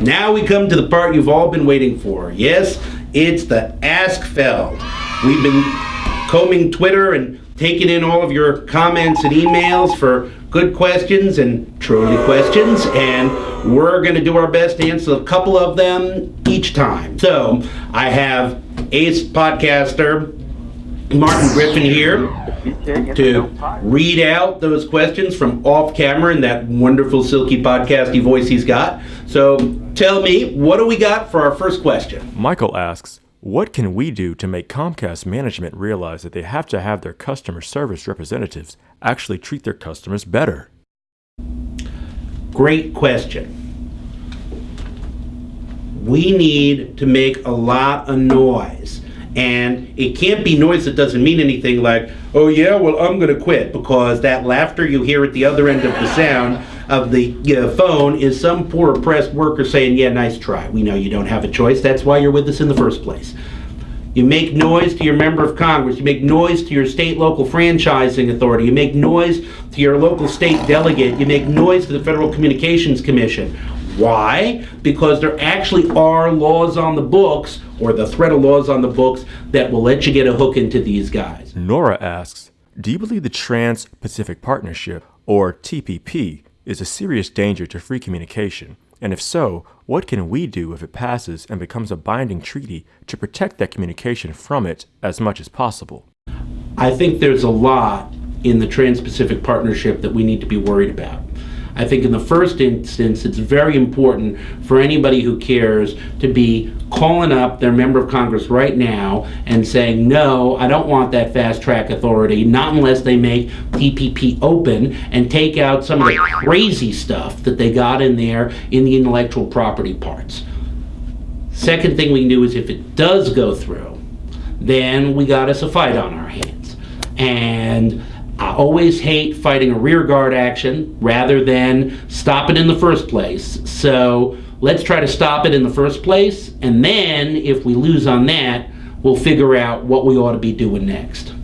Now we come to the part you've all been waiting for. Yes, it's the Ask Feld. We've been combing Twitter and taking in all of your comments and emails for good questions and truly questions, and we're going to do our best to answer a couple of them each time. So I have ace podcaster Martin Griffin here to read out those questions from off camera in that wonderful silky podcasty voice he's got. So tell me, what do we got for our first question? Michael asks, what can we do to make Comcast management realize that they have to have their customer service representatives actually treat their customers better? Great question. We need to make a lot of noise. And it can't be noise that doesn't mean anything like, oh yeah, well, I'm going to quit, because that laughter you hear at the other end of the sound of the you know, phone is some poor oppressed worker saying, yeah, nice try. We know you don't have a choice. That's why you're with us in the first place. You make noise to your member of Congress. You make noise to your state local franchising authority. You make noise to your local state delegate. You make noise to the Federal Communications Commission. Why? Because there actually are laws on the books, or the threat of laws on the books, that will let you get a hook into these guys. Nora asks, do you believe the Trans-Pacific Partnership, or TPP, is a serious danger to free communication? And if so, what can we do if it passes and becomes a binding treaty to protect that communication from it as much as possible? I think there's a lot in the Trans-Pacific Partnership that we need to be worried about. I think in the first instance, it's very important for anybody who cares to be calling up their member of Congress right now and saying, no, I don't want that fast track authority, not unless they make TPP open and take out some of the crazy stuff that they got in there in the intellectual property parts. Second thing we can do is if it does go through, then we got us a fight on our hands. And I always hate fighting a rearguard action rather than stop it in the first place. So let's try to stop it in the first place, and then if we lose on that, we'll figure out what we ought to be doing next.